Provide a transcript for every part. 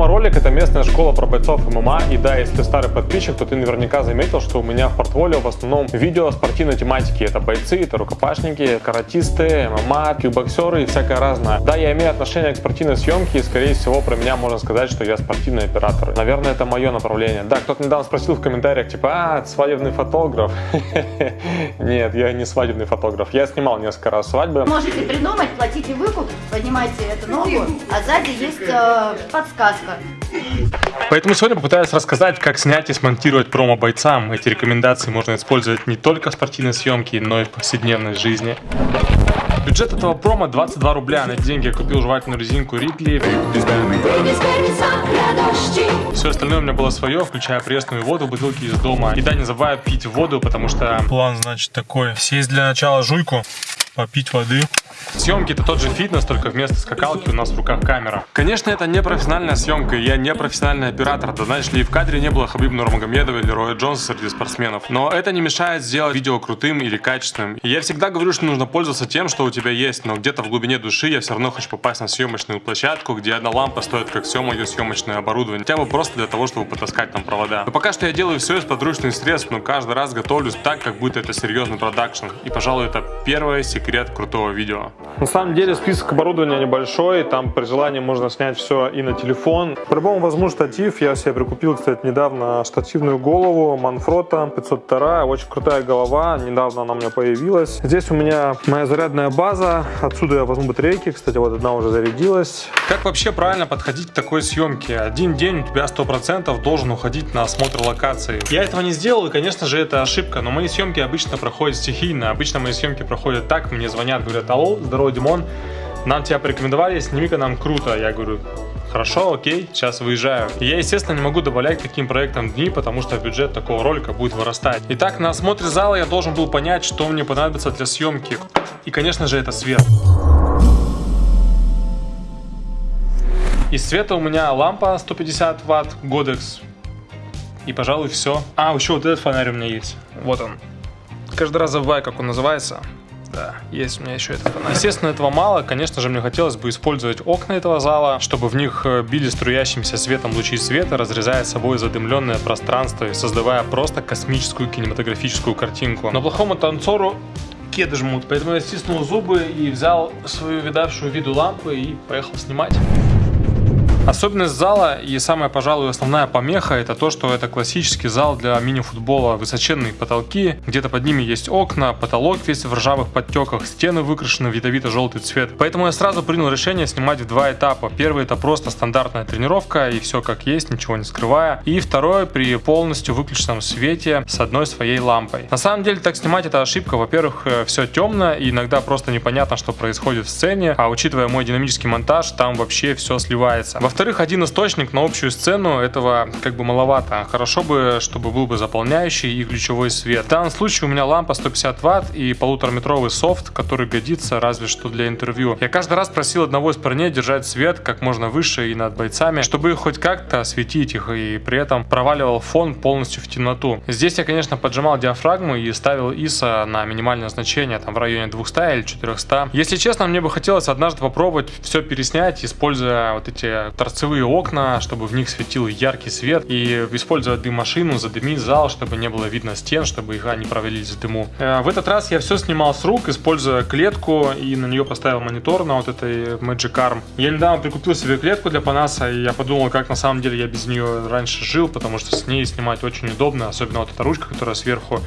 промо-ролик, это местная школа про бойцов ММА. И да, если ты старый подписчик, то ты наверняка заметил, что у меня в портфолио в основном видео спортивной тематики. Это бойцы, это рукопашники, каратисты, ММА, кикбоксеры и всякое разное. Да, я имею отношение к спортивной съемке, и скорее всего про меня можно сказать, что я спортивный оператор. Наверное, это мое направление. Да, кто-то недавно спросил в комментариях, типа, а, свадебный фотограф. Нет, я не свадебный фотограф. Я снимал несколько раз свадьбы. Можете придумать, платите выкуп, поднимайте эту ногу, а сзади есть э, подсказка. Поэтому сегодня попытаюсь рассказать, как снять и смонтировать промо бойцам. Эти рекомендации можно использовать не только в спортивной съемке, но и в повседневной жизни. Бюджет этого промо 22 рубля. На эти деньги я купил жевательную резинку Рикли. Все остальное у меня было свое, включая пресную воду, бутылки из дома. И да, не забывай пить воду, потому что... План, значит, такой. Сесть для начала жуйку, попить воды. Съемки это тот же фитнес, только вместо скакалки у нас в руках камера. Конечно, это не профессиональная съемка, я не профессиональный оператор, да знаешь ли, и в кадре не было Хабиб Нурмагомедова или Роя Джонса среди спортсменов. Но это не мешает сделать видео крутым или качественным. И я всегда говорю, что нужно пользоваться тем, что у тебя есть, но где-то в глубине души я все равно хочу попасть на съемочную площадку, где одна лампа стоит как все мое съемочное оборудование. Хотя бы просто для того, чтобы потаскать там провода. Но пока что я делаю все из подручных средств, но каждый раз готовлюсь так, как будто это серьезный продакшн. И, пожалуй, это первый секрет крутого видео. На самом деле список оборудования небольшой, там при желании можно снять все и на телефон. По-любому возьму штатив, я себе прикупил, кстати, недавно штативную голову Manfrotto 502, очень крутая голова, недавно она у меня появилась. Здесь у меня моя зарядная база, отсюда я возьму батарейки, кстати, вот одна уже зарядилась. Как вообще правильно подходить к такой съемке? Один день у тебя 100% должен уходить на осмотр локации. Я этого не сделал, и, конечно же, это ошибка, но мои съемки обычно проходят стихийно. Обычно мои съемки проходят так, мне звонят, говорят, алло, здорово, Димон, нам тебя порекомендовали, сними-ка нам круто. Я говорю, Хорошо, окей, сейчас выезжаю. И я, естественно, не могу добавлять к таким проектам дни, потому что бюджет такого ролика будет вырастать. Итак, на осмотре зала я должен был понять, что мне понадобится для съемки. И, конечно же, это свет. Из света у меня лампа 150 ватт, Godex. И, пожалуй, все. А, еще вот этот фонарь у меня есть. Вот он. Каждый раз забываю, как он называется. Да, есть у меня еще это. Естественно, этого мало. Конечно же, мне хотелось бы использовать окна этого зала, чтобы в них э, били струящимся светом лучи света, разрезая собой задымленное пространство и создавая просто космическую кинематографическую картинку. Но плохому танцору кеды жмут, поэтому я стиснул зубы и взял свою видавшую виду лампу и поехал снимать. Особенность зала и самая, пожалуй, основная помеха это то, что это классический зал для мини-футбола. Высоченные потолки, где-то под ними есть окна, потолок весь в ржавых подтеках, стены выкрашены в ядовито-желтый цвет. Поэтому я сразу принял решение снимать в два этапа. Первый это просто стандартная тренировка и все как есть, ничего не скрывая. И второй при полностью выключенном свете с одной своей лампой. На самом деле так снимать это ошибка. Во-первых, э, все темно и иногда просто непонятно, что происходит в сцене. А учитывая мой динамический монтаж, там вообще все сливается. Во-вторых, один источник на общую сцену этого как бы маловато. Хорошо бы, чтобы был бы заполняющий и ключевой свет. В данном случае у меня лампа 150 ватт и полутораметровый софт, который годится разве что для интервью. Я каждый раз просил одного из парней держать свет как можно выше и над бойцами, чтобы хоть как-то осветить их и при этом проваливал фон полностью в темноту. Здесь я, конечно, поджимал диафрагму и ставил ISO на минимальное значение, там в районе 200 или 400. Если честно, мне бы хотелось однажды попробовать все переснять, используя вот эти торцевые окна, чтобы в них светил яркий свет, и использовать дым-машину, задымить зал, чтобы не было видно стен, чтобы их не провалились в дыму. Э, в этот раз я все снимал с рук, используя клетку, и на нее поставил монитор на вот этой Magic Arm. Я недавно прикупил себе клетку для Панаса, и я подумал, как на самом деле я без нее раньше жил, потому что с ней снимать очень удобно, особенно вот эта ручка, которая сверху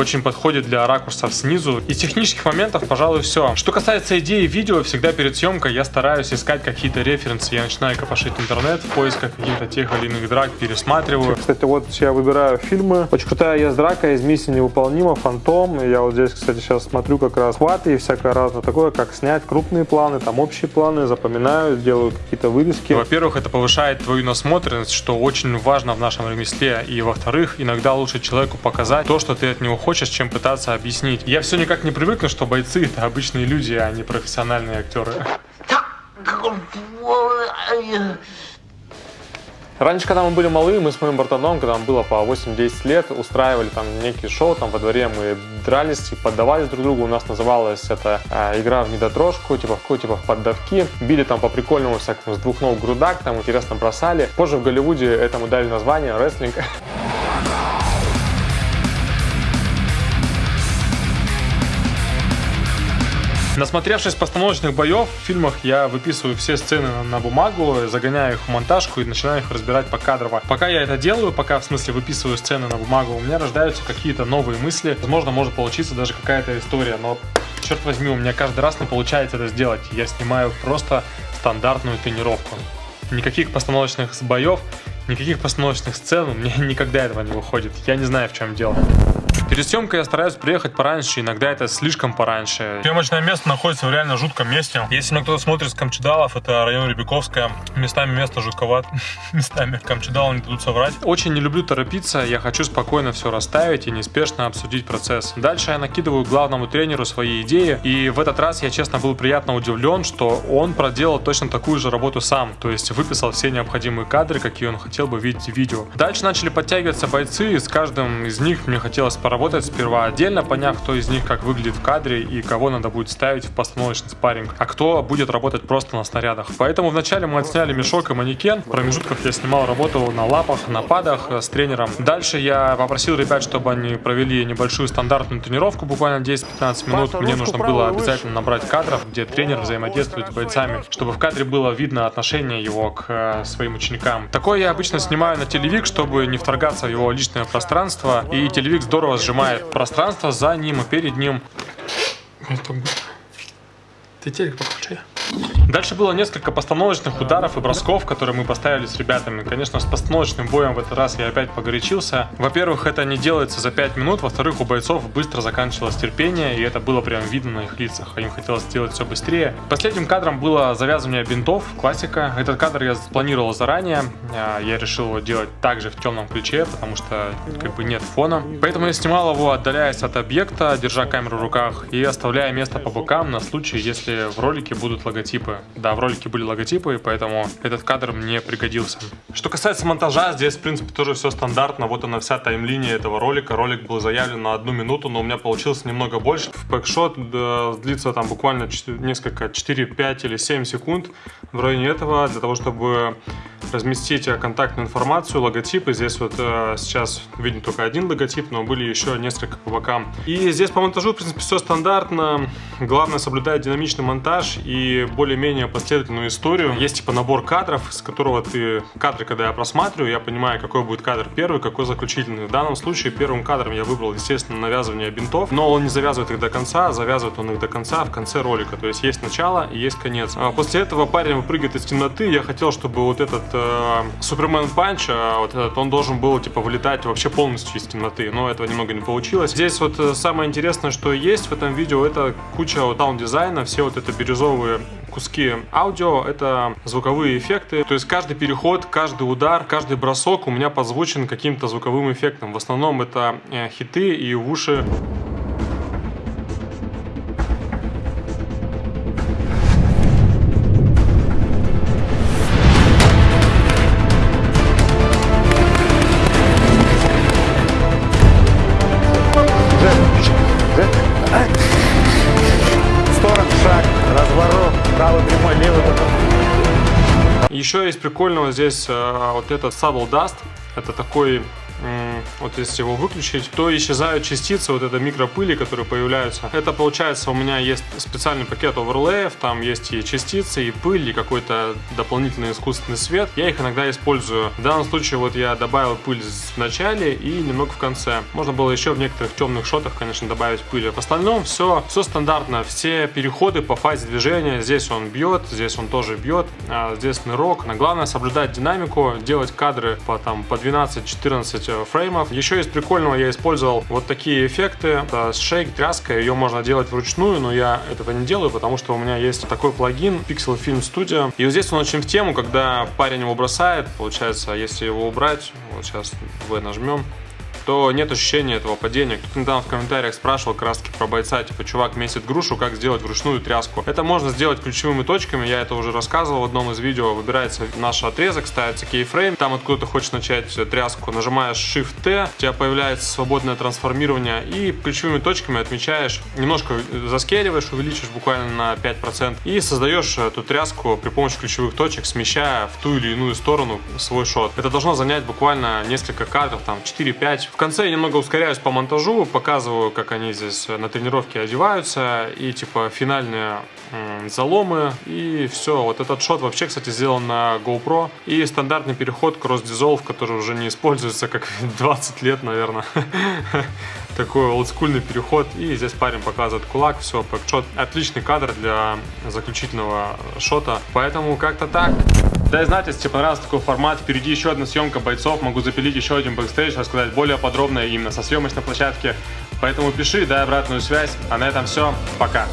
очень подходит для ракурсов снизу. Из технических моментов, пожалуй, все. Что касается идеи видео, всегда перед съемкой я стараюсь искать какие-то референсы. Я начинаю копошить интернет в поисках каких-то тех или иных драк, пересматриваю. Кстати, вот я выбираю фильмы. Очень крутая есть драка из «Миссии невыполнима», «Фантом». Я вот здесь, кстати, сейчас смотрю как раз хваты и всякое разное такое, как снять крупные планы, там общие планы, запоминаю, делаю какие-то вырезки. Во-первых, это повышает твою насмотренность, что очень важно в нашем ремесле. И во-вторых, иногда лучше человеку показать то, что ты от него хочешь хочешь, чем пытаться объяснить. Я все никак не привыкну, что бойцы это обычные люди, а не профессиональные актеры. Раньше, когда мы были малы, мы с моим братаном, когда нам было по 8-10 лет, устраивали там некие шоу, там во дворе мы дрались и поддавались друг другу. У нас называлась это э, игра в недотрожку, типа в типа в поддавки. Били там по прикольному всякому с двух ног грудак, там интересно бросали. Позже в Голливуде этому дали название рестлинг. Насмотревшись постановочных боев в фильмах, я выписываю все сцены на бумагу, загоняю их в монтажку и начинаю их разбирать по кадрово. Пока я это делаю, пока в смысле выписываю сцены на бумагу, у меня рождаются какие-то новые мысли. Возможно, может получиться даже какая-то история, но черт возьми, у меня каждый раз не получается это сделать. Я снимаю просто стандартную тренировку. Никаких постановочных боев, никаких постановочных сцен, у меня никогда этого не выходит. Я не знаю, в чем дело. Перед съемкой я стараюсь приехать пораньше, иногда это слишком пораньше. Съемочное место находится в реально жутком месте. Если меня кто-то смотрит с Камчедалов, это район Рябиковская. Местами место жутковат. Местами Камчедалы не дадут соврать. Очень не люблю торопиться, я хочу спокойно все расставить и неспешно обсудить процесс. Дальше я накидываю главному тренеру свои идеи, и в этот раз я, честно, был приятно удивлен, что он проделал точно такую же работу сам, то есть выписал все необходимые кадры, какие он хотел бы видеть в видео. Дальше начали подтягиваться бойцы, и с каждым из них мне хотелось поработать поработать сперва отдельно, поняв, кто из них как выглядит в кадре и кого надо будет ставить в постановочный спарринг, а кто будет работать просто на снарядах. Поэтому вначале мы отсняли мешок и манекен, в промежутках я снимал работу на лапах, на падах э, с тренером. Дальше я попросил ребят, чтобы они провели небольшую стандартную тренировку, буквально 10-15 минут. Мне нужно было обязательно набрать кадров, где тренер взаимодействует с бойцами, чтобы в кадре было видно отношение его к э, своим ученикам. Такое я обычно снимаю на телевик, чтобы не вторгаться в его личное пространство, и телевик здорово сжимает пространство за ним и перед ним. Ты телек подключай. Дальше было несколько постановочных ударов и бросков, которые мы поставили с ребятами. Конечно, с постановочным боем в этот раз я опять погорячился. Во-первых, это не делается за 5 минут. Во-вторых, у бойцов быстро заканчивалось терпение, и это было прям видно на их лицах. Им хотелось сделать все быстрее. Последним кадром было завязывание бинтов, классика. Этот кадр я спланировал заранее. А, я решил его делать также в темном ключе, потому что как бы нет фона. Поэтому я снимал его, отдаляясь от объекта, держа камеру в руках и оставляя место по бокам на случай, если в ролике будут логотипы. Да, в ролике были логотипы, поэтому этот кадр мне пригодился. Что касается монтажа, здесь, в принципе, тоже все стандартно. Вот она вся таймлиния этого ролика. Ролик был заявлен на одну минуту, но у меня получилось немного больше. В бэкшот да, длится там буквально 4, несколько, 4, 5 или 7 секунд в районе этого, для того, чтобы разместить контактную информацию, логотипы. Здесь вот э, сейчас виден только один логотип, но были еще несколько по бокам. И здесь по монтажу, в принципе, все стандартно. Главное соблюдать динамичный монтаж и более-менее последовательную историю. Есть типа набор кадров, с которого ты... Кадры, когда я просматриваю, я понимаю, какой будет кадр первый, какой заключительный. В данном случае первым кадром я выбрал, естественно, навязывание бинтов, но он не завязывает их до конца, а завязывает он их до конца в конце ролика. То есть есть начало и есть конец. А после этого парень выпрыгивает из темноты. Я хотел, чтобы вот этот э, Superman punch, э, вот этот, он должен был типа вылетать вообще полностью из темноты, но этого немного не получилось. Здесь вот э, самое интересное, что есть в этом видео, это куча вот саунд-дизайна, все вот это бирюзовые куски аудио, это звуковые эффекты. То есть каждый переход, каждый удар, каждый бросок у меня подзвучен каким-то звуковым эффектом. В основном это э, хиты и в уши Еще есть прикольного здесь э, вот этот Sable Dust. Это такой вот если его выключить, то исчезают частицы вот этой микропыли, которые появляются. Это получается у меня есть специальный пакет оверлеев, там есть и частицы, и пыль, и какой-то дополнительный искусственный свет. Я их иногда использую. В данном случае вот я добавил пыль в начале и немного в конце. Можно было еще в некоторых темных шотах, конечно, добавить пыль. В остальном все, все стандартно. Все переходы по фазе движения. Здесь он бьет, здесь он тоже бьет, а здесь нырок. Но главное соблюдать динамику, делать кадры по, там, по 12-14 э, фреймов. Еще из прикольного я использовал вот такие эффекты. Это шейк, тряска, ее можно делать вручную, но я этого не делаю, потому что у меня есть такой плагин Pixel Film Studio. И вот здесь он очень в тему, когда парень его бросает, получается, если его убрать, вот сейчас V нажмем, то нет ощущения этого падения. Кто-то недавно в комментариях спрашивал таки про бойца, типа, чувак месит грушу, как сделать вручную тряску. Это можно сделать ключевыми точками, я это уже рассказывал в одном из видео. Выбирается наш отрезок, ставится кейфрейм, там откуда ты хочешь начать тряску, нажимаешь Shift-T, у тебя появляется свободное трансформирование и ключевыми точками отмечаешь, немножко заскеливаешь, увеличишь буквально на 5% и создаешь эту тряску при помощи ключевых точек, смещая в ту или иную сторону свой шот. Это должно занять буквально несколько кадров, там 4-5. В конце я немного ускоряюсь по монтажу, показываю, как они здесь на тренировке одеваются и типа финальные заломы и все. Вот этот шот вообще, кстати, сделан на GoPro и стандартный переход Cross Dissolve, который уже не используется как 20 лет, наверное. Такой олдскульный переход. И здесь парень показывает кулак, все, шот. Отличный кадр для заключительного shot а. Поэтому как-то так. Дай знать, если тебе понравился такой формат. Впереди еще одна съемка бойцов. Могу запилить еще один бэкстейдж, рассказать более подробно именно со съемочной площадки. Поэтому пиши, дай обратную связь. А на этом все. Пока.